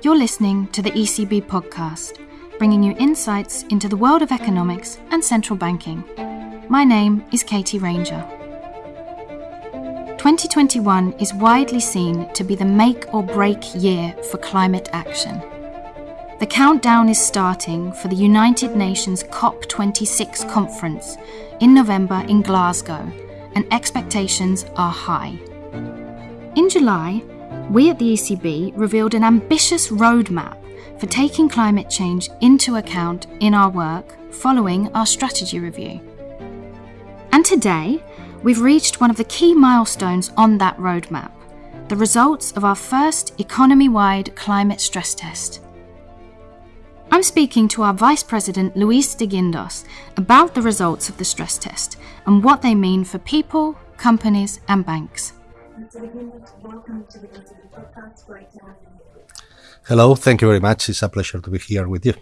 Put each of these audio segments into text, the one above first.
You're listening to the ECB podcast, bringing you insights into the world of economics and central banking. My name is Katie Ranger. 2021 is widely seen to be the make or break year for climate action. The countdown is starting for the United Nations COP26 conference in November in Glasgow, and expectations are high. In July, we at the ECB revealed an ambitious roadmap for taking climate change into account in our work following our strategy review. And today, we've reached one of the key milestones on that roadmap the results of our first economy wide climate stress test. I'm speaking to our Vice President Luis de Guindos about the results of the stress test and what they mean for people, companies, and banks. Hello, thank you very much. It's a pleasure to be here with you.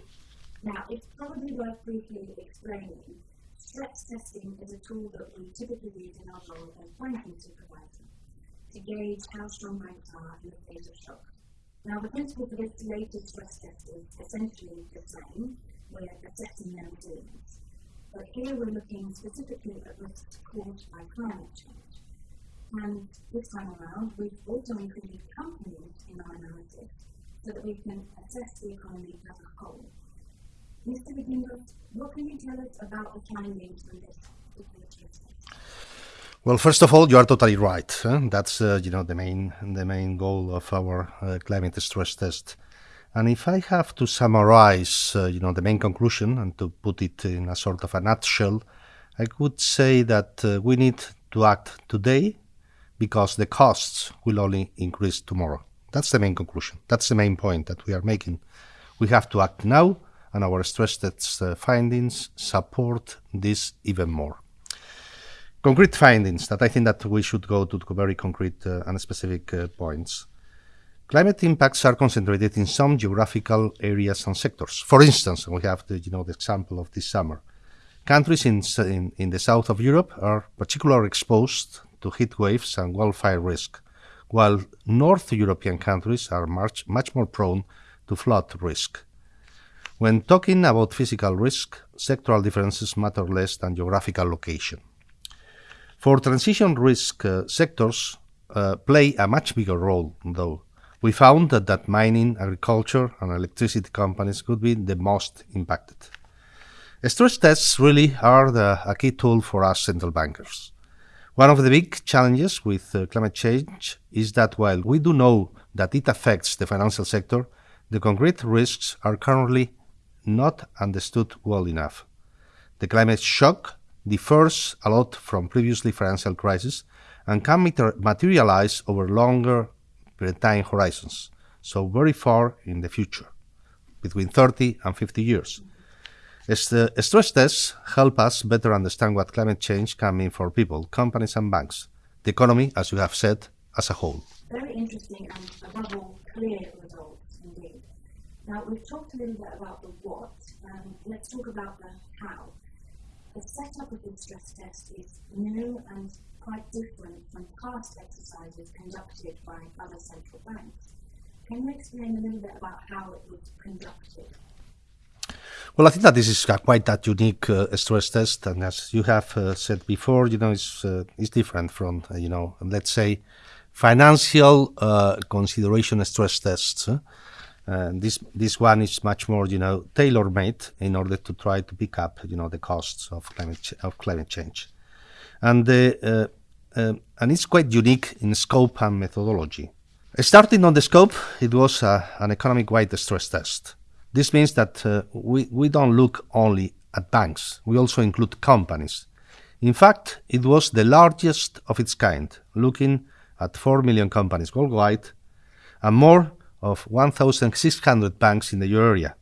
Now, it's probably worth briefly explaining stress testing is a tool that we typically use in our role as banking supervisor to gauge how strong banks are in the face of shock. Now, the principle for this latest stress test is essentially the same. We're assessing their resilience. But here we're looking specifically at risks caused by climate change. And this time around, we've also included companies in our analysis so that we can assess the economy as a whole. Mr. de what can you tell us about the findings from this particular? Well, first of all, you are totally right. That's uh, you know the main the main goal of our uh, climate stress test. And if I have to summarize, uh, you know, the main conclusion and to put it in a sort of a nutshell, I could say that uh, we need to act today because the costs will only increase tomorrow. That's the main conclusion. That's the main point that we are making. We have to act now, and our stress test uh, findings support this even more concrete findings that I think that we should go to very concrete uh, and specific uh, points. Climate impacts are concentrated in some geographical areas and sectors. For instance, we have the, you know, the example of this summer. Countries in, in, in the south of Europe are particularly exposed to heat waves and wildfire risk, while North European countries are much, much more prone to flood risk. When talking about physical risk, sectoral differences matter less than geographical location. For transition risk uh, sectors uh, play a much bigger role, though. We found that, that mining, agriculture, and electricity companies could be the most impacted. Stress tests really are the, a key tool for us central bankers. One of the big challenges with uh, climate change is that while we do know that it affects the financial sector, the concrete risks are currently not understood well enough. The climate shock differs a lot from previously financial crises and can materialize over longer time horizons, so very far in the future, between 30 and 50 years. The stress tests help us better understand what climate change can mean for people, companies, and banks, the economy, as you have said, as a whole. Very interesting and, above all, clear results indeed. Now, we've talked a little bit about the what, um, let's talk about the how the setup of the stress test is new and quite different from past exercises conducted by other central banks. Can you explain a little bit about how it was conducted? Well, I think that this is quite a unique uh, stress test, and as you have uh, said before, you know, it's uh, it's different from uh, you know, let's say, financial uh, consideration stress tests. This this one is much more, you know, tailor-made in order to try to pick up, you know, the costs of climate ch- of climate change, and the uh, uh, and it's quite unique in scope and methodology. Starting on the scope, it was uh, an economic-wide stress test. This means that uh, we we don't look only at banks; we also include companies. In fact, it was the largest of its kind, looking at four million companies worldwide, and more of 1,600 banks in the euro area.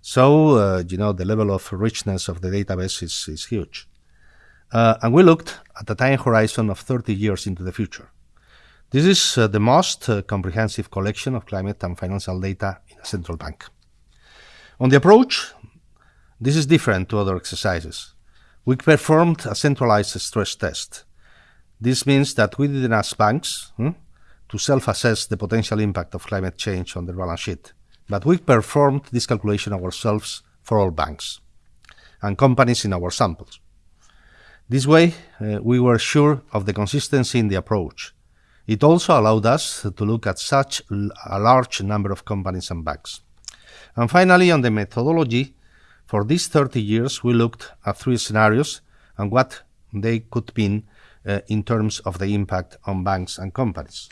So, uh, you know, the level of richness of the database is, is huge. Uh, and we looked at a time horizon of 30 years into the future. This is uh, the most uh, comprehensive collection of climate and financial data in a central bank. On the approach, this is different to other exercises. We performed a centralized stress test. This means that we didn't ask banks hmm, to self-assess the potential impact of climate change on their balance sheet, but we performed this calculation ourselves for all banks and companies in our samples. This way, uh, we were sure of the consistency in the approach. It also allowed us to look at such a large number of companies and banks. And finally, on the methodology, for these 30 years, we looked at three scenarios and what they could mean uh, in terms of the impact on banks and companies.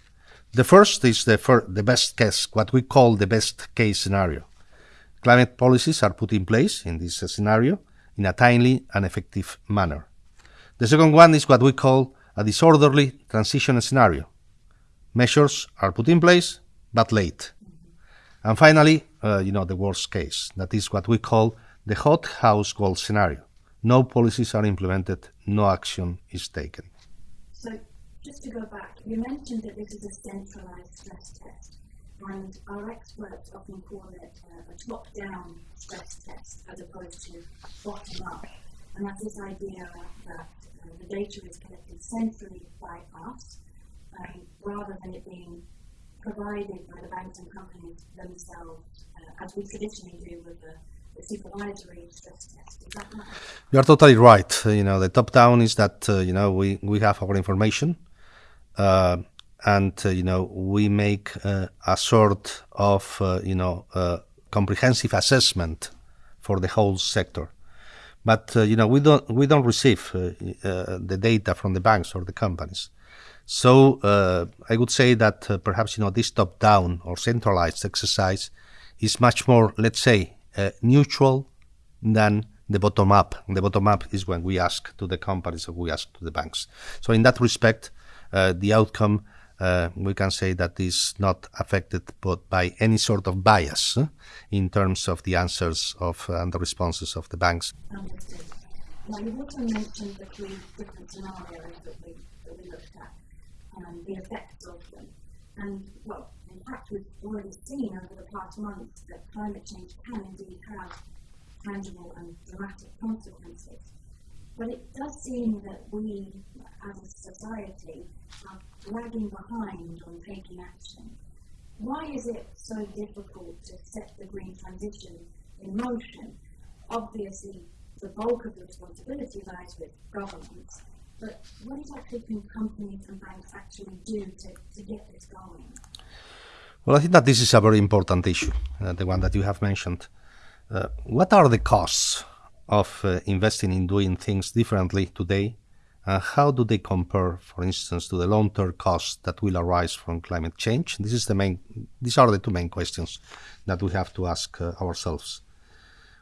The first is the, fir the best case, what we call the best case scenario. Climate policies are put in place in this scenario in a timely and effective manner. The second one is what we call a disorderly transition scenario. Measures are put in place, but late. And finally, uh, you know, the worst case. That is what we call the hothouse world scenario. No policies are implemented, no action is taken. Just to go back, you mentioned that this is a centralized stress test, and our experts often call it uh, a top down stress test as opposed to bottom up. And that's this idea that uh, the data is collected centrally by us um, rather than it being provided by the banks and companies themselves, uh, as we traditionally do with the supervisory stress test. You are totally right. You know, the top down is that uh, you know we we have our information, and uh, you know we make uh, a sort of uh, you know comprehensive assessment for the whole sector. But you know we don't we don't receive the data from the banks or the companies. So I would say that perhaps you know this top down or centralized exercise is much more, let's say, uh, neutral than the bottom up. The bottom up is when we ask to the companies or we ask to the banks. So in that respect, uh, the outcome uh, we can say that is not affected but by any sort of bias uh, in terms of the answers of uh, and the responses of the banks. Understood. Now you also mentioned the three different scenarios that we, that we looked at, and the effects of them. And well, in fact, we've already seen over the past months that climate change can indeed have tangible and dramatic consequences. But it does seem that we, as a society, are lagging behind on taking action. Why is it so difficult to set the green transition in motion? Obviously, the bulk of the responsibility lies with governments, but what exactly can companies and banks actually do to, to get this going? Well, I think that this is a very important issue, uh, the one that you have mentioned. Uh, what are the costs of uh, investing in doing things differently today? And how do they compare, for instance, to the long-term costs that will arise from climate change? This is the main, these are the two main questions that we have to ask uh, ourselves.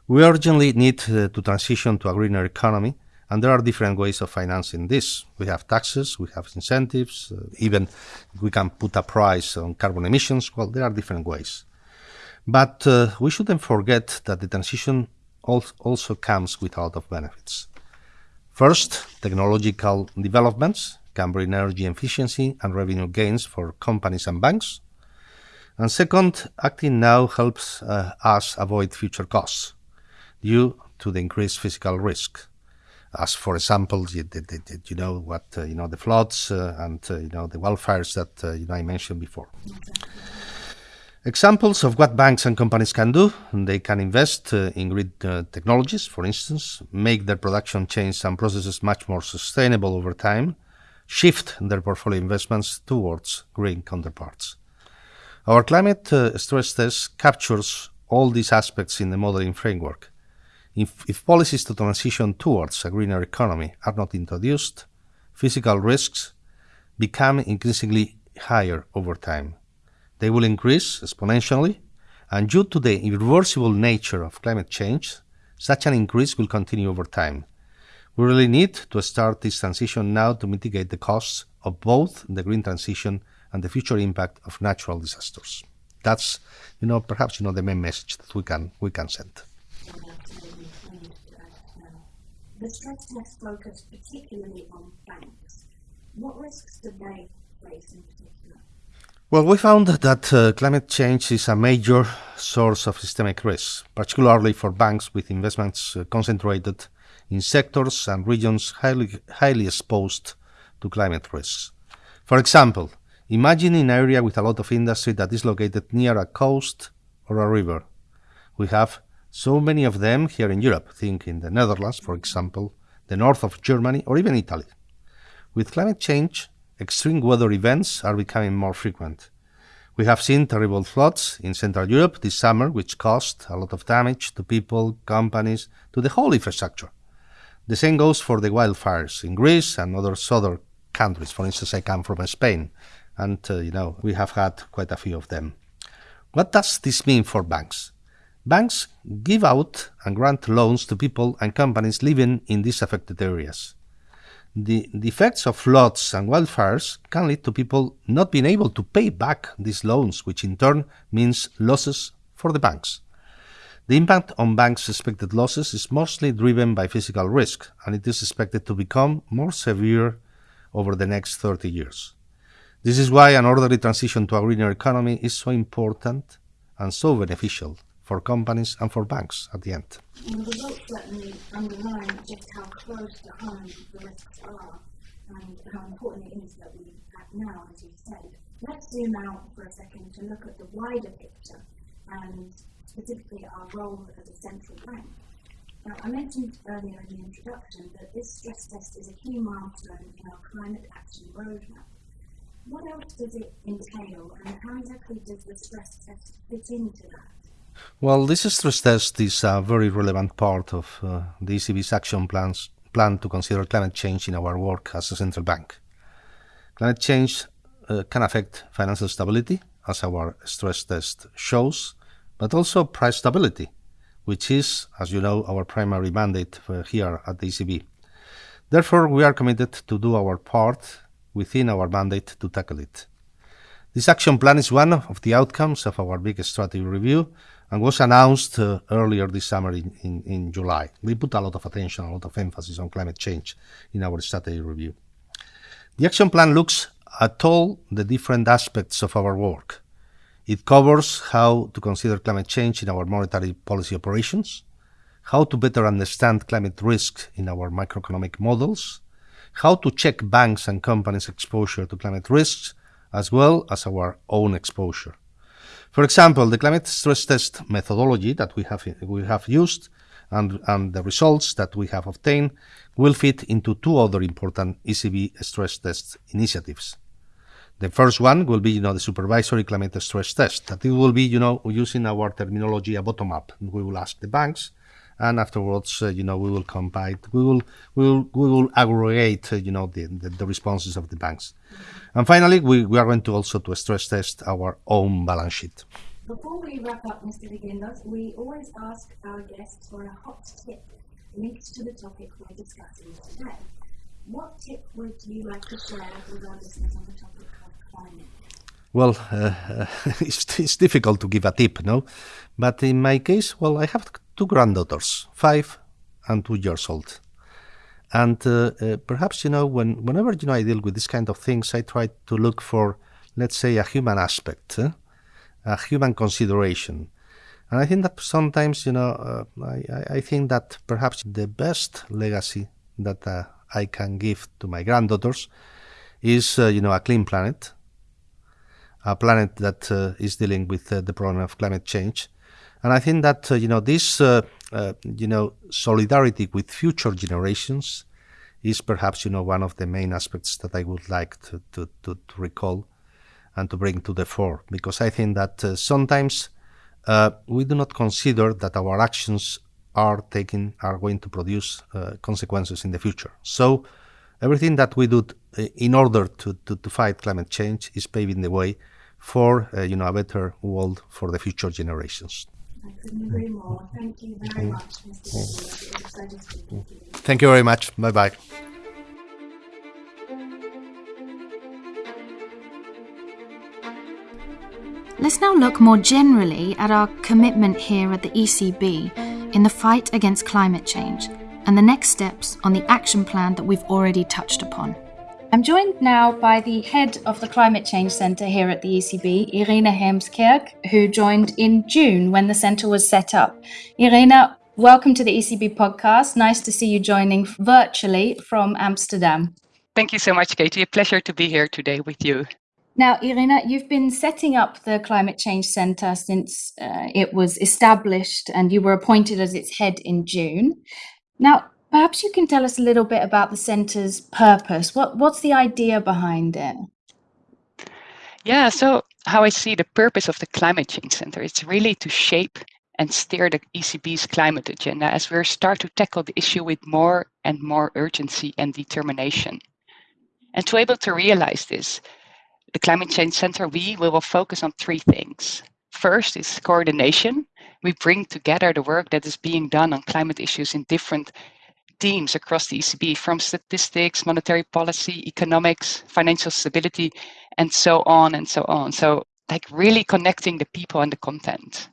We urgently need uh, to transition to a greener economy, and there are different ways of financing this. We have taxes, we have incentives, uh, even we can put a price on carbon emissions. Well, there are different ways. But uh, we shouldn't forget that the transition also comes with a lot of benefits. First, technological developments can bring energy efficiency and revenue gains for companies and banks. And second, acting now helps uh, us avoid future costs due to the increased physical risk as for example, you, you know what uh, you know the floods uh, and uh, you know the wildfires that uh, you know I mentioned before. Examples of what banks and companies can do: they can invest uh, in grid uh, technologies, for instance, make their production chains and processes much more sustainable over time, shift their portfolio investments towards green counterparts. Our climate stress test captures all these aspects in the modeling framework if, if policies to transition towards a greener economy are not introduced, physical risks become increasingly higher over time. They will increase exponentially, and due to the irreversible nature of climate change, such an increase will continue over time. We really need to start this transition now to mitigate the costs of both the green transition and the future impact of natural disasters. That's, you know, perhaps you know the main message that we can we can send. The stress test focused particularly on banks. What risks do they face in particular? Well, we found that uh, climate change is a major source of systemic risk, particularly for banks with investments uh, concentrated in sectors and regions highly, highly exposed to climate risks. For example, imagine an area with a lot of industry that is located near a coast or a river. We have so many of them here in Europe. Think in the Netherlands, for example, the north of Germany, or even Italy. With climate change, extreme weather events are becoming more frequent. We have seen terrible floods in Central Europe this summer, which caused a lot of damage to people, companies, to the whole infrastructure. The same goes for the wildfires in Greece and other southern countries. For instance, I come from Spain, and uh, you know we have had quite a few of them. What does this mean for banks? Banks give out and grant loans to people and companies living in these affected areas the, the effects of floods and wildfires can lead to people not being able to pay back these loans, which in turn means losses for the banks. The impact on banks' expected losses is mostly driven by physical risk, and it is expected to become more severe over the next 30 years. This is why an orderly transition to a greener economy is so important and so beneficial for companies and for banks at the end. And the results underline just how close the risks are and how important it is that we act now, as you said. Let's zoom out for a second to look at the wider picture and specifically our role as a central bank. Now, I mentioned earlier in the introduction that this stress test is a key milestone in our climate action roadmap. What else does it entail, and how exactly does the stress test fit into that? Well, this stress test is a very relevant part of uh, the ECB's action plans plan to consider climate change in our work as a central bank. Climate change uh, can affect financial stability, as our stress test shows, but also price stability, which is, as you know, our primary mandate here at the ECB. Therefore, we are committed to do our part within our mandate to tackle it. This action plan is one of the outcomes of our big strategy review and was announced uh, earlier this summer in, in, in, July. We put a lot of attention, a lot of emphasis on climate change in our strategy review. The action plan looks at all the different aspects of our work. It covers how to consider climate change in our monetary policy operations, how to better understand climate risk in our macroeconomic models, how to check banks and companies' exposure to climate risks, as well as our own exposure. For example, the climate stress test methodology that we have, we have used and, and the results that we have obtained will fit into two other important ECB stress test initiatives. The first one will be, you know, the supervisory climate stress test. That it will be, you know, using our terminology a bottom up. We will ask the banks and afterwards, uh, you know, we will combine, we will, we will, we will aggregate, uh, you know, the, the, the, responses of the banks. And finally, we, we are going to also to stress test our own balance sheet. Before we wrap up, Mr. de Guindos, we always ask our guests for a hot tip linked to the topic we're discussing today. What tip would you like to share with our listeners on the topic of climate? Well, uh, it's, it's difficult to give a tip, no? But in my case, well, I have two granddaughters, five and two years old. And uh, uh, perhaps, you know, when, whenever, you know, I deal with this kind of things, I try to look for, let's say, a human aspect, a human consideration. And I think that sometimes, you know, uh, I, I think that perhaps the best legacy that uh, I can give to my granddaughters is, uh, you know, a clean planet, a planet that uh, is dealing with the problem of climate change, and I think that uh, you know this uh, uh, you know solidarity with future generations is perhaps you know one of the main aspects that I would like to, to, to, to recall and to bring to the fore because I think that uh, sometimes uh, we do not consider that our actions are taking are going to produce uh, consequences in the future. So everything that we do in order to, to, to, fight climate change is paving the way for you know a better world for the future generations. Thank you very much. Thank you very much. Bye bye. Let's now look more generally at our commitment here at the ECB in the fight against climate change and the next steps on the action plan that we've already touched upon. I'm joined now by the head of the Climate Change Centre here at the ECB, Irina Heemskerk, who joined in June when the centre was set up. Irina, welcome to the ECB podcast. Nice to see you joining virtually from Amsterdam. Thank you so much, Katie. A pleasure to be here today with you. Now, Irina, you've been setting up the Climate Change Centre since uh, it was established and you were appointed as its head in June. Now, perhaps you can tell us a little bit about the centre's purpose. What, what's the idea behind it? Yeah, so how I see the purpose of the Climate Change Centre is really to shape and steer the ECB's climate agenda as we start to tackle the issue with more and more urgency and determination. And to be able to realize this, the Climate Change Center, we, we will focus on three things. First is coordination. We bring together the work that is being done on climate issues in different teams across the ECB, from statistics, monetary policy, economics, financial stability, and so on and so on. So like really connecting the people and the content.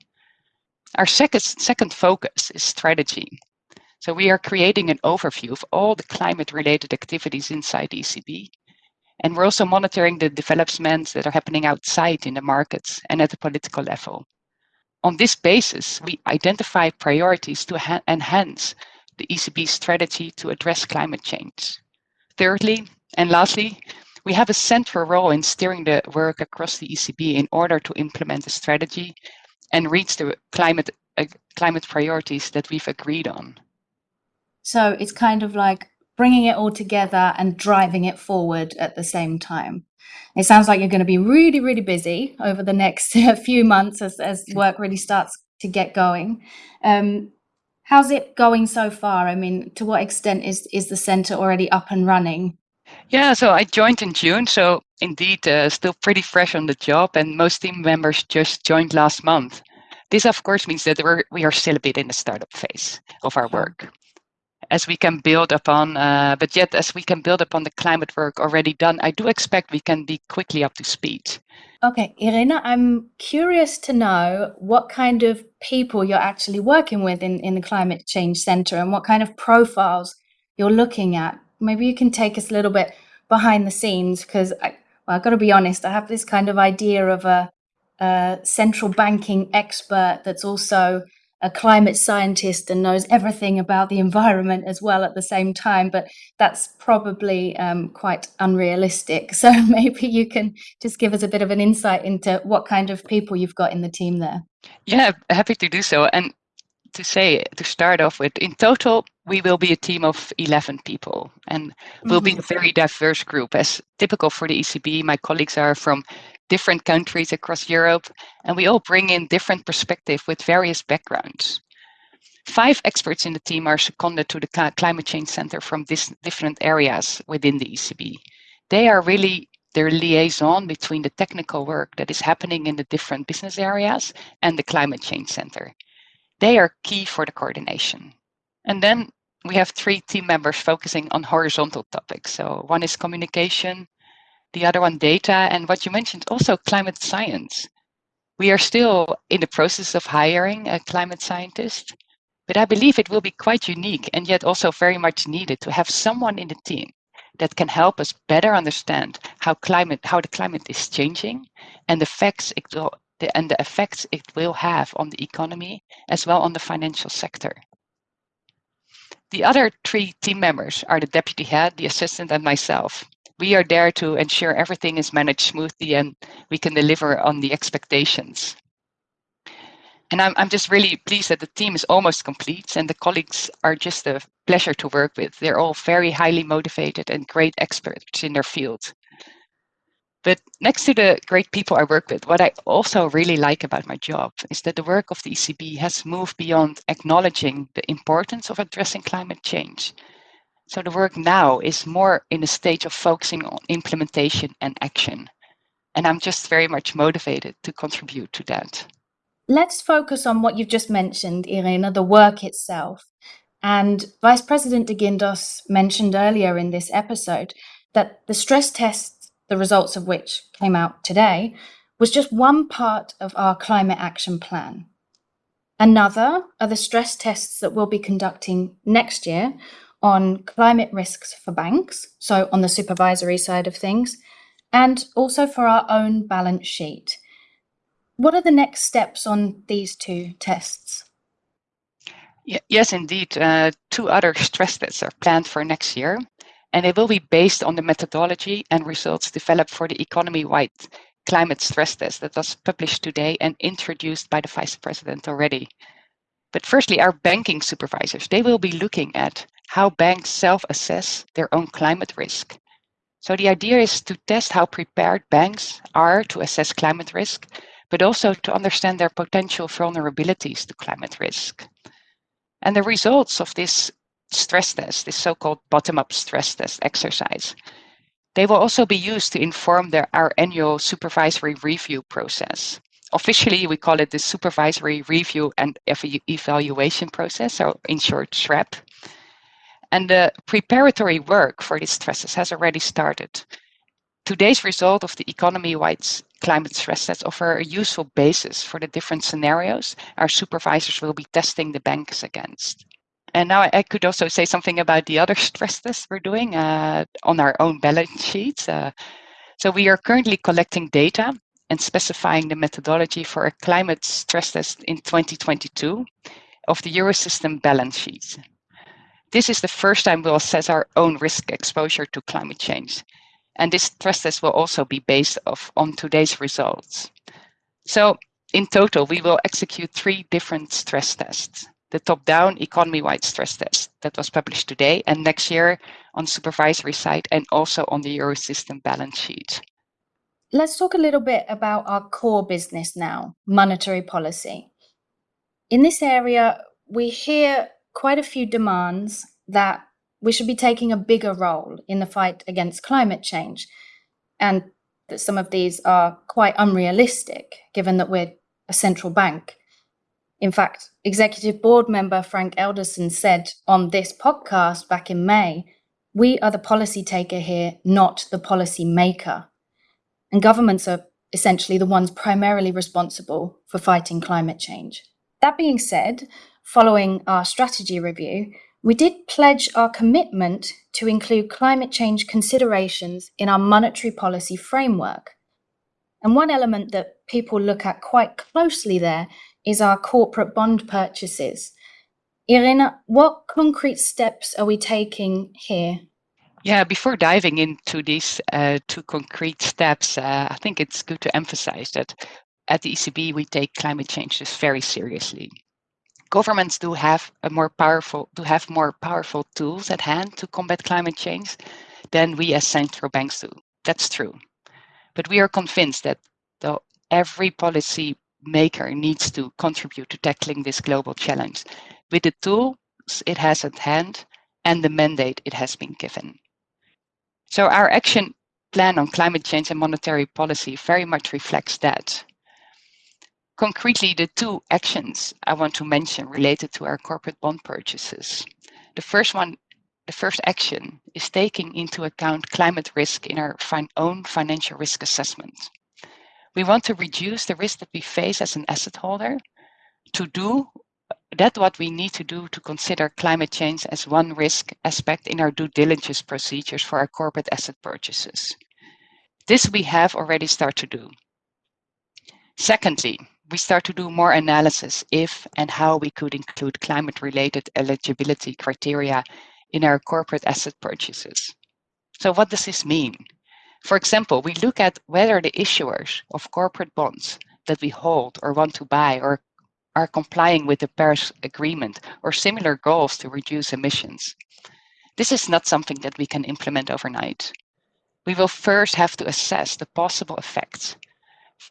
Our second, second focus is strategy. So we are creating an overview of all the climate related activities inside the ECB and we're also monitoring the developments that are happening outside in the markets and at the political level. On this basis, we identify priorities to enhance the ECB strategy to address climate change. Thirdly, and lastly, we have a central role in steering the work across the ECB in order to implement the strategy and reach the climate uh, climate priorities that we've agreed on. So it's kind of like bringing it all together and driving it forward at the same time. It sounds like you're going to be really, really busy over the next few months as, as work really starts to get going. Um, how's it going so far? I mean, to what extent is, is the center already up and running? Yeah, so I joined in June, so indeed uh, still pretty fresh on the job, and most team members just joined last month. This, of course, means that we're, we are still a bit in the startup phase of our work as we can build upon, uh, but yet as we can build upon the climate work already done, I do expect we can be quickly up to speed. Okay, Irina, I'm curious to know what kind of people you're actually working with in, in the Climate Change Centre and what kind of profiles you're looking at. Maybe you can take us a little bit behind the scenes because I, well, I've got to be honest, I have this kind of idea of a, a central banking expert that's also a climate scientist and knows everything about the environment as well at the same time, but that's probably um, quite unrealistic. So maybe you can just give us a bit of an insight into what kind of people you've got in the team there. Yeah, happy to do so. And to say, to start off with, in total, we will be a team of 11 people and we'll mm -hmm. be a very diverse group. As typical for the ECB, my colleagues are from different countries across Europe, and we all bring in different perspective with various backgrounds. Five experts in the team are seconded to the Climate Change Center from this different areas within the ECB. They are really their liaison between the technical work that is happening in the different business areas and the Climate Change Center. They are key for the coordination. And then we have three team members focusing on horizontal topics. So one is communication, the other one data, and what you mentioned also climate science. We are still in the process of hiring a climate scientist, but I believe it will be quite unique and yet also very much needed to have someone in the team that can help us better understand how climate how the climate is changing and the effects it will the, and the effects it will have on the economy as well on the financial sector. The other three team members are the deputy head, the assistant, and myself we are there to ensure everything is managed smoothly and we can deliver on the expectations. And I'm, I'm just really pleased that the team is almost complete and the colleagues are just a pleasure to work with. They're all very highly motivated and great experts in their field. But next to the great people I work with, what I also really like about my job is that the work of the ECB has moved beyond acknowledging the importance of addressing climate change so the work now is more in a stage of focusing on implementation and action. And I'm just very much motivated to contribute to that. Let's focus on what you've just mentioned, Irina, the work itself. And Vice President de Guindos mentioned earlier in this episode that the stress test, the results of which came out today, was just one part of our climate action plan. Another are the stress tests that we'll be conducting next year on climate risks for banks, so on the supervisory side of things, and also for our own balance sheet. What are the next steps on these two tests? Yes, indeed. Uh, two other stress tests are planned for next year. And they will be based on the methodology and results developed for the economy wide climate stress test that was published today and introduced by the Vice President already. But firstly, our banking supervisors, they will be looking at how banks self-assess their own climate risk. So the idea is to test how prepared banks are to assess climate risk, but also to understand their potential vulnerabilities to climate risk. And the results of this stress test, this so-called bottom-up stress test exercise, they will also be used to inform their, our annual supervisory review process. Officially, we call it the supervisory review and evaluation process, or in short, SREP. And the preparatory work for these stresses has already started. Today's result of the economy-wide climate stress tests offer a useful basis for the different scenarios our supervisors will be testing the banks against. And now I could also say something about the other stress tests we're doing uh, on our own balance sheets. Uh, so we are currently collecting data and specifying the methodology for a climate stress test in 2022 of the Eurosystem balance sheet. This is the first time we'll assess our own risk exposure to climate change. And this stress test will also be based off on today's results. So in total, we will execute three different stress tests. The top-down economy-wide stress test that was published today and next year on supervisory side and also on the Eurosystem balance sheet. Let's talk a little bit about our core business now, monetary policy. In this area, we hear quite a few demands that we should be taking a bigger role in the fight against climate change. And that some of these are quite unrealistic, given that we're a central bank. In fact, executive board member Frank Elderson said on this podcast back in May, we are the policy taker here, not the policy maker. And governments are essentially the ones primarily responsible for fighting climate change. That being said, following our strategy review, we did pledge our commitment to include climate change considerations in our monetary policy framework. And one element that people look at quite closely there is our corporate bond purchases. Irina, what concrete steps are we taking here? Yeah, before diving into these uh, two concrete steps, uh, I think it's good to emphasize that at the ECB, we take climate change just very seriously governments do have a more powerful do have more powerful tools at hand to combat climate change than we as central banks do. That's true. But we are convinced that the, every policy maker needs to contribute to tackling this global challenge with the tools it has at hand and the mandate it has been given. So our action plan on climate change and monetary policy very much reflects that. Concretely, the two actions I want to mention related to our corporate bond purchases. The first one, the first action is taking into account climate risk in our own financial risk assessment. We want to reduce the risk that we face as an asset holder. To do that what we need to do to consider climate change as one risk aspect in our due diligence procedures for our corporate asset purchases. This we have already started to do. Secondly, we start to do more analysis if and how we could include climate-related eligibility criteria in our corporate asset purchases. So what does this mean? For example, we look at whether the issuers of corporate bonds that we hold or want to buy or are complying with the Paris Agreement or similar goals to reduce emissions. This is not something that we can implement overnight. We will first have to assess the possible effects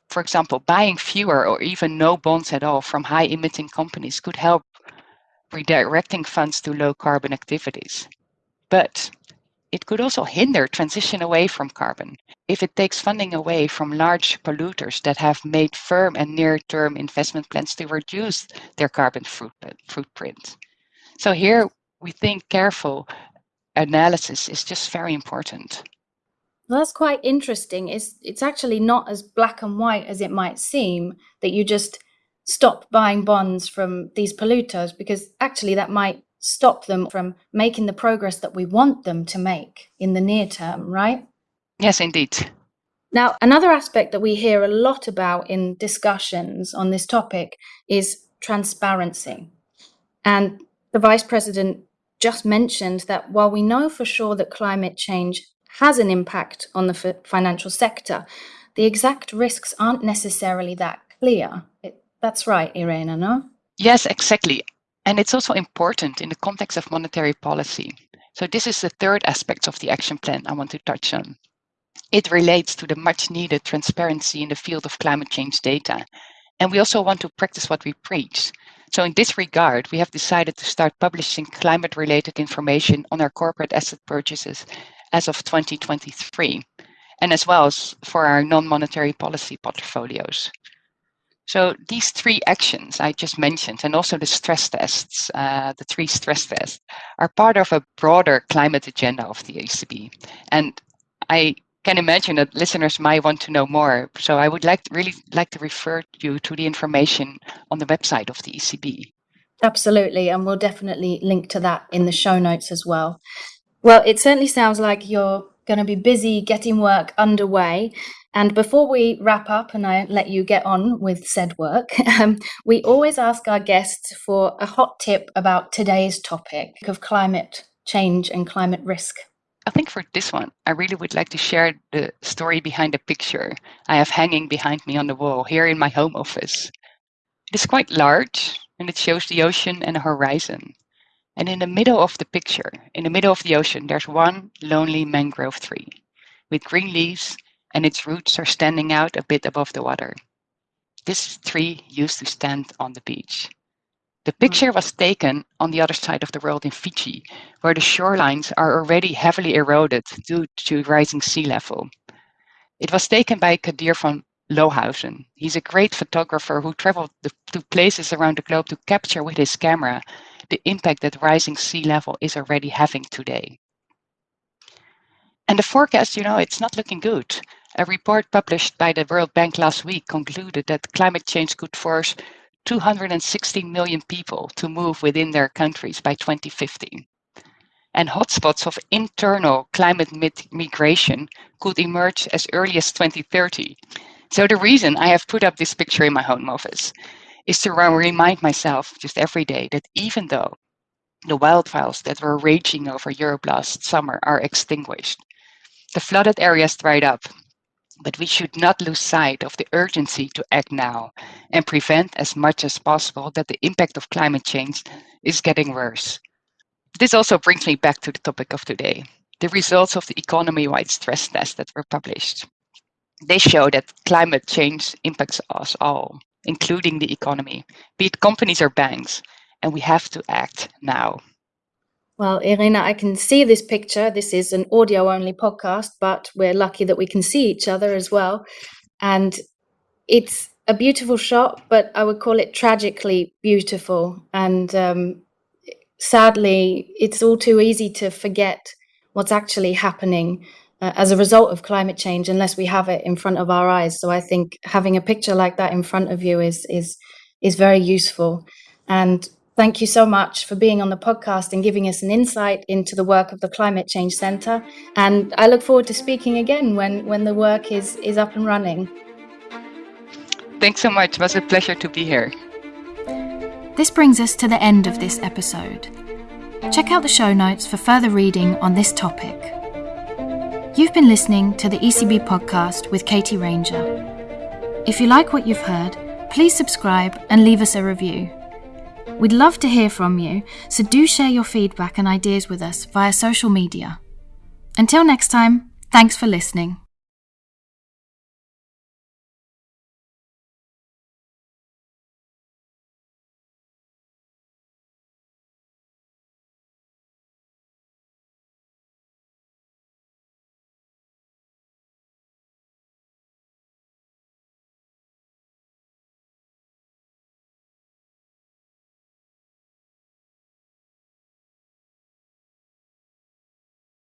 for example, buying fewer or even no bonds at all from high emitting companies could help redirecting funds to low carbon activities. But it could also hinder transition away from carbon if it takes funding away from large polluters that have made firm and near-term investment plans to reduce their carbon footprint. So here we think careful analysis is just very important. Well, that's quite interesting. It's it's actually not as black and white as it might seem that you just stop buying bonds from these polluters because actually that might stop them from making the progress that we want them to make in the near term, right? Yes, indeed. Now, another aspect that we hear a lot about in discussions on this topic is transparency. And the Vice President just mentioned that while we know for sure that climate change has an impact on the f- financial sector, the exact risks aren't necessarily that clear. It, that's right, Irina, no? Yes, exactly. And it's also important in the context of monetary policy. So, this is the third aspect of the action plan I want to touch on. It relates to the much needed transparency in the field of climate change data. And we also want to practice what we preach. So, in this regard, we have decided to start publishing climate related information on our corporate asset purchases as of 2023, and as well as for our non monetary policy portfolios. So these three actions I just mentioned, and also the stress tests, uh, the three stress tests, are part of a broader climate agenda of the ECB. And I can imagine that listeners might want to know more. So I would like to, really like to refer you to the information on the website of the ECB. Absolutely, and we'll definitely link to that in the show notes as well. Well, it certainly sounds like you're going to be busy getting work underway. And before we wrap up and I let you get on with said work, um, we always ask our guests for a hot tip about today's topic of climate change and climate risk. I think for this one, I really would like to share the story behind the picture I have hanging behind me on the wall here in my home office. It is quite large and it shows the ocean and the horizon. And in the middle of the picture, in the middle of the ocean, there's one lonely mangrove tree with green leaves and its roots are standing out a bit above the water. This tree used to stand on the beach. The picture was taken on the other side of the world in Fiji, where the shorelines are already heavily eroded due to rising sea level. It was taken by Kadir van Lohuizen. He's a great photographer who traveled to places around the globe to capture with his camera the impact that rising sea level is already having today. And the forecast, you know, it's not looking good. A report published by the World Bank last week concluded that climate change could force 260 million people to move within their countries by 2050. And hotspots of internal climate migration could emerge as early as 2030. So the reason I have put up this picture in my home office is to remind myself just every day that even though the wildfires that were raging over Europe last summer are extinguished, the flooded areas dried up, but we should not lose sight of the urgency to act now and prevent as much as possible that the impact of climate change is getting worse. This also brings me back to the topic of today the results of the economy wide stress tests that were published. They show that climate change impacts us all including the economy, be it companies or banks, and we have to act now. Well, Irina, I can see this picture. This is an audio only podcast, but we're lucky that we can see each other as well. And it's a beautiful shot, but I would call it tragically beautiful. And um, sadly, it's all too easy to forget what's actually happening uh, as a result of climate change unless we have it in front of our eyes. So I think having a picture like that in front of you is is is very useful. And thank you so much for being on the podcast and giving us an insight into the work of the Climate Change Centre. And I look forward to speaking again when when the work is is up and running. Thanks so much. It was a pleasure to be here. This brings us to the end of this episode. Check out the show notes for further reading on this topic. You've been listening to the ECB podcast with Katie Ranger. If you like what you've heard, please subscribe and leave us a review. We'd love to hear from you, so do share your feedback and ideas with us via social media. Until next time, thanks for listening.